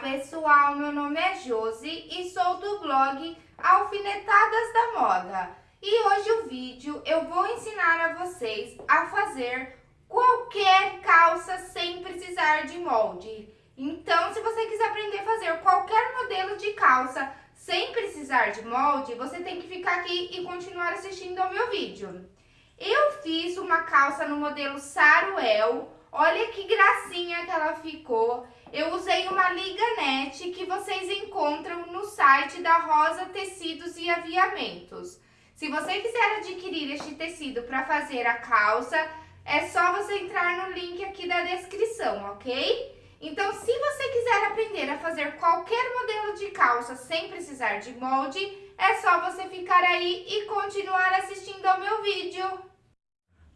pessoal, meu nome é Josi e sou do blog Alfinetadas da Moda. E hoje o vídeo eu vou ensinar a vocês a fazer qualquer calça sem precisar de molde. Então, se você quiser aprender a fazer qualquer modelo de calça sem precisar de molde, você tem que ficar aqui e continuar assistindo ao meu vídeo. Eu fiz uma calça no modelo Saruel, olha que gracinha que ela ficou. Eu usei uma liganete que vocês encontram no site da Rosa Tecidos e Aviamentos. Se você quiser adquirir este tecido para fazer a calça, é só você entrar no link aqui da descrição, ok? Então, se você quiser aprender a fazer qualquer modelo de calça sem precisar de molde, é só você ficar aí e continuar assistindo ao meu vídeo.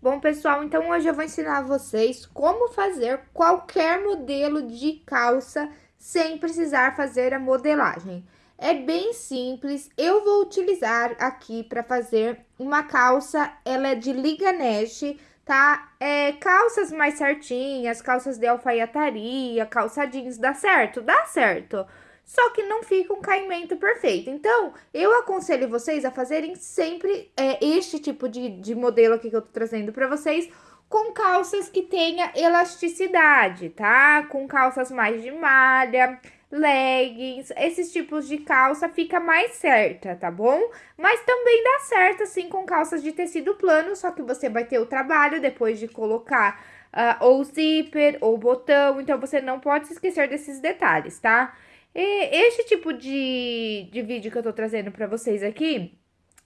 Bom, pessoal, então hoje eu vou ensinar vocês como fazer qualquer modelo de calça sem precisar fazer a modelagem. É bem simples, eu vou utilizar aqui para fazer uma calça, ela é de liganete, tá? É, calças mais certinhas, calças de alfaiataria, calça jeans, dá certo? Dá certo só que não fica um caimento perfeito. Então, eu aconselho vocês a fazerem sempre é, este tipo de, de modelo aqui que eu tô trazendo para vocês, com calças que tenha elasticidade, tá? Com calças mais de malha, leggings, esses tipos de calça fica mais certa, tá bom? Mas também dá certo, assim, com calças de tecido plano, só que você vai ter o trabalho depois de colocar uh, ou zíper ou botão, então você não pode se esquecer desses detalhes, tá? E este tipo de, de vídeo que eu tô trazendo pra vocês aqui,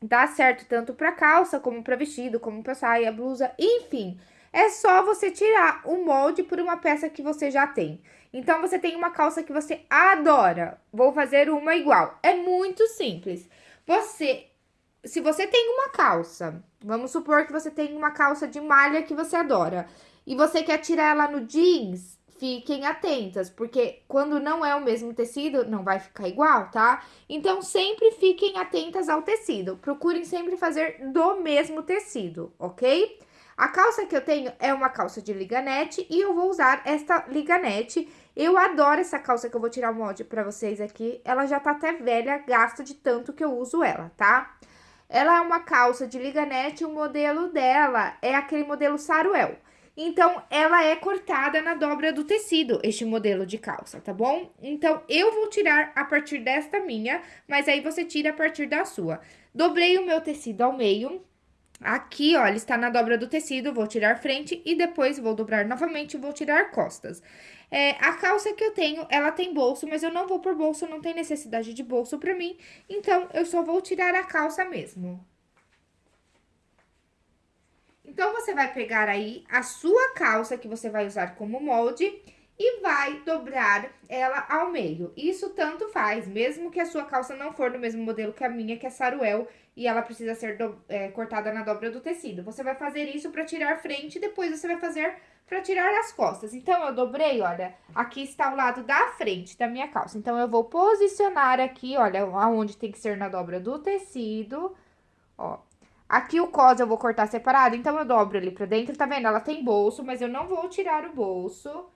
dá certo tanto pra calça, como pra vestido, como pra saia, blusa, enfim. É só você tirar o molde por uma peça que você já tem. Então, você tem uma calça que você adora, vou fazer uma igual. É muito simples. Você, se você tem uma calça, vamos supor que você tem uma calça de malha que você adora, e você quer tirar ela no jeans, fiquem atentas, porque quando não é o mesmo tecido, não vai ficar igual, tá? Então, sempre fiquem atentas ao tecido. Procurem sempre fazer do mesmo tecido, ok? A calça que eu tenho é uma calça de liganete e eu vou usar esta liganete. Eu adoro essa calça que eu vou tirar o molde pra vocês aqui. Ela já tá até velha, gasto de tanto que eu uso ela, tá? Ela é uma calça de liganete, o modelo dela é aquele modelo Saruel. Então, ela é cortada na dobra do tecido, este modelo de calça, tá bom? Então, eu vou tirar a partir desta minha, mas aí você tira a partir da sua. Dobrei o meu tecido ao meio, Aqui, ó, ele está na dobra do tecido, vou tirar frente e depois vou dobrar novamente e vou tirar costas. É, a calça que eu tenho, ela tem bolso, mas eu não vou por bolso, não tem necessidade de bolso pra mim. Então, eu só vou tirar a calça mesmo. Então, você vai pegar aí a sua calça que você vai usar como molde e vai dobrar ela ao meio. Isso tanto faz, mesmo que a sua calça não for do mesmo modelo que a minha, que é saruel, e ela precisa ser do, é, cortada na dobra do tecido. Você vai fazer isso para tirar frente e depois você vai fazer para tirar as costas. Então, eu dobrei, olha, aqui está o lado da frente da minha calça. Então, eu vou posicionar aqui, olha, aonde tem que ser na dobra do tecido, ó, Aqui o cos eu vou cortar separado, então eu dobro ali pra dentro, tá vendo? Ela tem bolso, mas eu não vou tirar o bolso.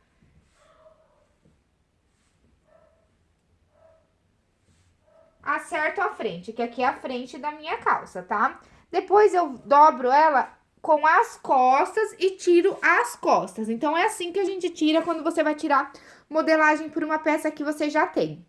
Acerto a frente, que aqui é a frente da minha calça, tá? Depois eu dobro ela com as costas e tiro as costas. Então, é assim que a gente tira quando você vai tirar modelagem por uma peça que você já tem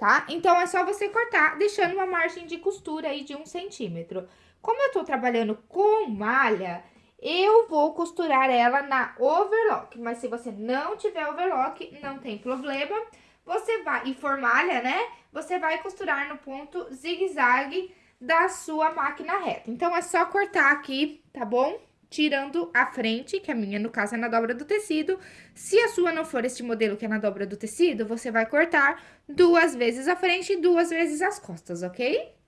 tá? Então, é só você cortar, deixando uma margem de costura aí de um centímetro. Como eu tô trabalhando com malha, eu vou costurar ela na overlock, mas se você não tiver overlock, não tem problema. Você vai, e for malha, né? Você vai costurar no ponto zigue-zague da sua máquina reta. Então, é só cortar aqui, tá bom? Tirando a frente, que a minha, no caso, é na dobra do tecido. Se a sua não for este modelo que é na dobra do tecido, você vai cortar duas vezes a frente e duas vezes as costas, ok?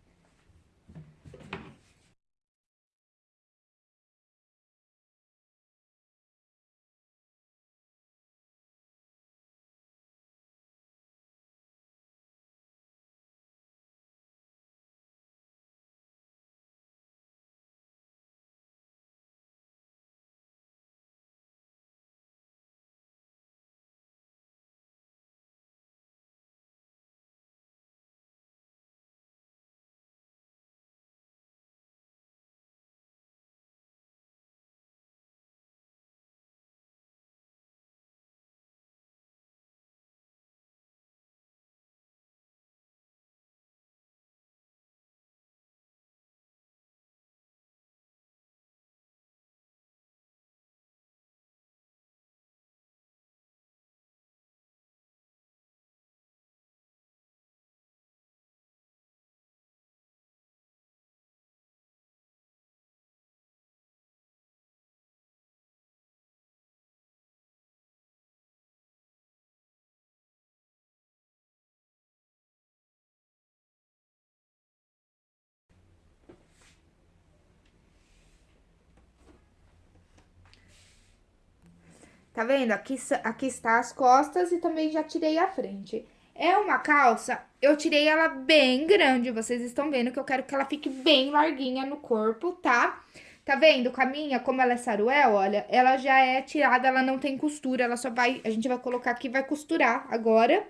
Tá vendo? Aqui, aqui está as costas e também já tirei a frente. É uma calça, eu tirei ela bem grande, vocês estão vendo que eu quero que ela fique bem larguinha no corpo, tá? Tá vendo? Com a minha, como ela é saruel, olha, ela já é tirada, ela não tem costura, ela só vai, a gente vai colocar aqui, vai costurar agora,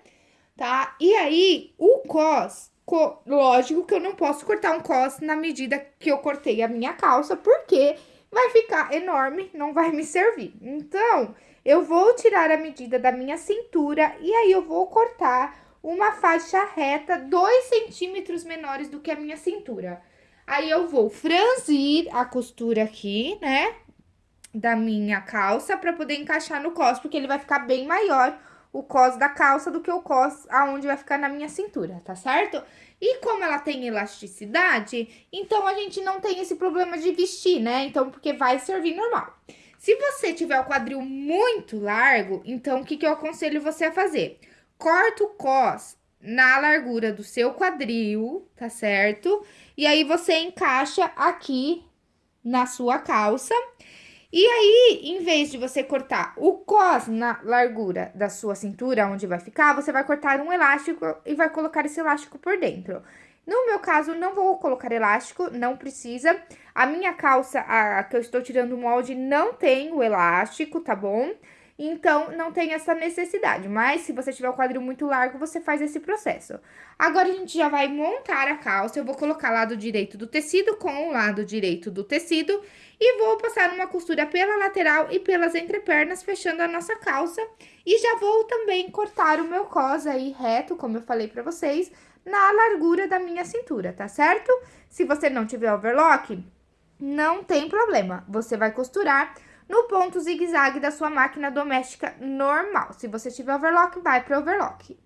tá? E aí, o cos, co, lógico que eu não posso cortar um cos na medida que eu cortei a minha calça, porque vai ficar enorme, não vai me servir. Então, eu vou tirar a medida da minha cintura e aí eu vou cortar uma faixa reta 2 centímetros menores do que a minha cintura. Aí eu vou franzir a costura aqui, né, da minha calça para poder encaixar no cos, porque ele vai ficar bem maior o cos da calça do que o cos aonde vai ficar na minha cintura, tá certo? E como ela tem elasticidade, então a gente não tem esse problema de vestir, né? Então, porque vai servir normal. Se você tiver o quadril muito largo, então o que, que eu aconselho você a fazer? Corta o cos na largura do seu quadril, tá certo? E aí, você encaixa aqui na sua calça. E aí, em vez de você cortar o cos na largura da sua cintura, onde vai ficar, você vai cortar um elástico e vai colocar esse elástico por dentro. No meu caso, não vou colocar elástico, não precisa. A minha calça, a que eu estou tirando o molde, não tem o elástico, tá bom? Então, não tem essa necessidade. Mas, se você tiver o quadril muito largo, você faz esse processo. Agora, a gente já vai montar a calça. Eu vou colocar lado direito do tecido com o lado direito do tecido. E vou passar uma costura pela lateral e pelas entrepernas, fechando a nossa calça. E já vou também cortar o meu cos aí reto, como eu falei pra vocês, na largura da minha cintura, tá certo? Se você não tiver overlock, não tem problema. Você vai costurar no ponto zigue-zague da sua máquina doméstica normal. Se você tiver overlock, vai para overlock.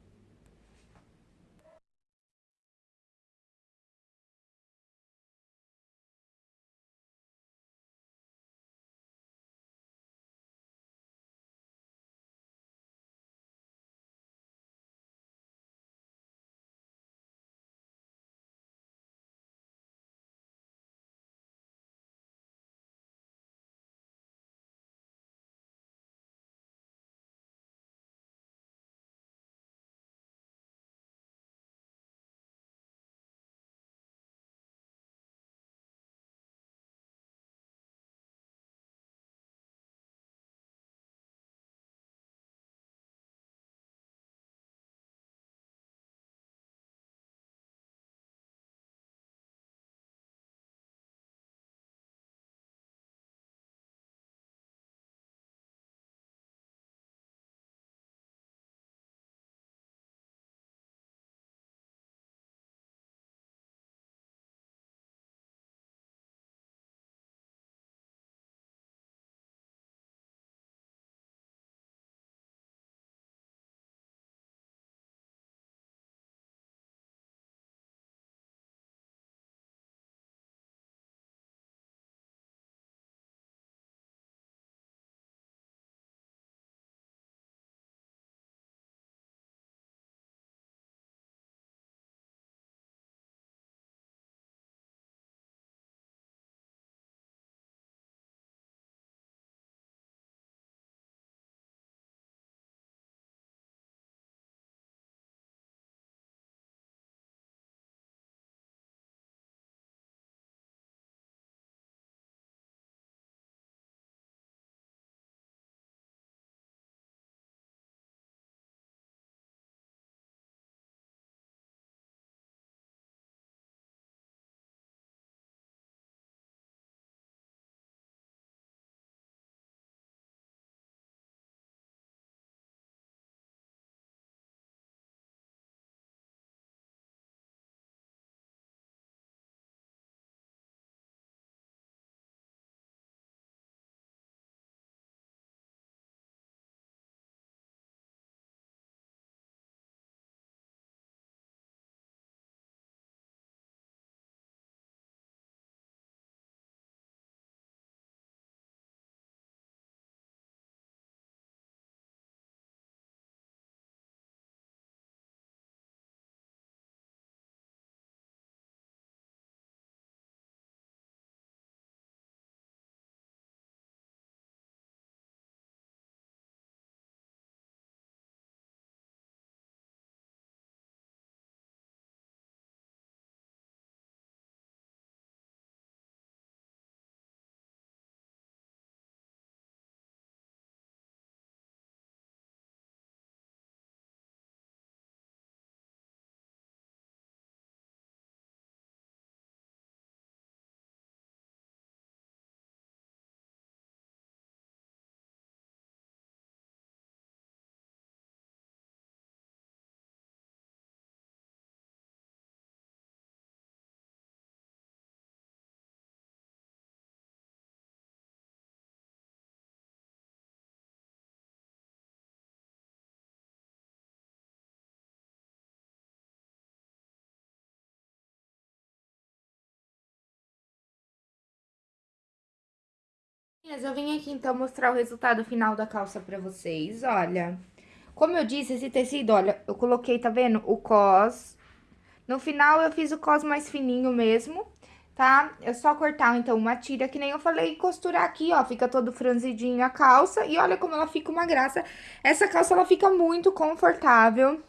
Eu vim aqui então mostrar o resultado final da calça pra vocês, olha. Como eu disse, esse tecido, olha, eu coloquei, tá vendo? O cos. No final eu fiz o cos mais fininho mesmo, tá? É só cortar, então, uma tira, que nem eu falei, costurar aqui, ó. Fica todo franzidinho a calça. E olha como ela fica uma graça. Essa calça, ela fica muito confortável.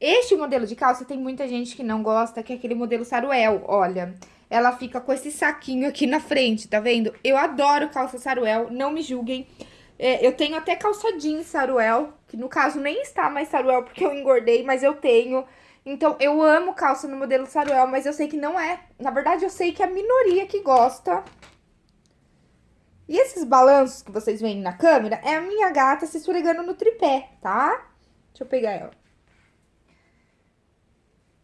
Este modelo de calça tem muita gente que não gosta, que é aquele modelo saruel, olha. Ela fica com esse saquinho aqui na frente, tá vendo? Eu adoro calça saruel, não me julguem. É, eu tenho até calça jeans saruel, que no caso nem está mais saruel porque eu engordei, mas eu tenho. Então, eu amo calça no modelo saruel, mas eu sei que não é. Na verdade, eu sei que é a minoria que gosta. E esses balanços que vocês veem na câmera é a minha gata se esfregando no tripé, tá? Deixa eu pegar ela.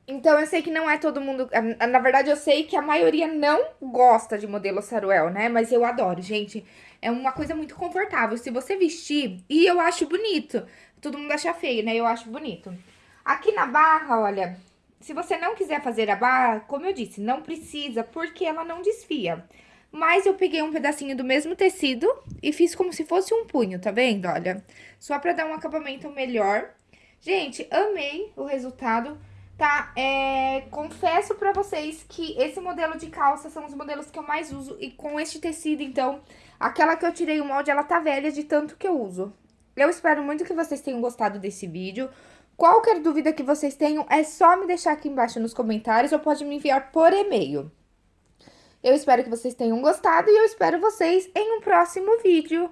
Então, eu sei que não é todo mundo... Na verdade, eu sei que a maioria não gosta de modelo saruel, né? Mas eu adoro, gente. É uma coisa muito confortável. Se você vestir... E eu acho bonito. Todo mundo acha feio, né? Eu acho bonito. Aqui na barra, olha, se você não quiser fazer a barra, como eu disse, não precisa, porque ela não desfia. Mas eu peguei um pedacinho do mesmo tecido e fiz como se fosse um punho, tá vendo? Olha, só pra dar um acabamento melhor. Gente, amei o resultado, tá? É, confesso pra vocês que esse modelo de calça são os modelos que eu mais uso e com este tecido, então, aquela que eu tirei o molde, ela tá velha de tanto que eu uso. Eu espero muito que vocês tenham gostado desse vídeo. Qualquer dúvida que vocês tenham, é só me deixar aqui embaixo nos comentários ou pode me enviar por e-mail. Eu espero que vocês tenham gostado e eu espero vocês em um próximo vídeo.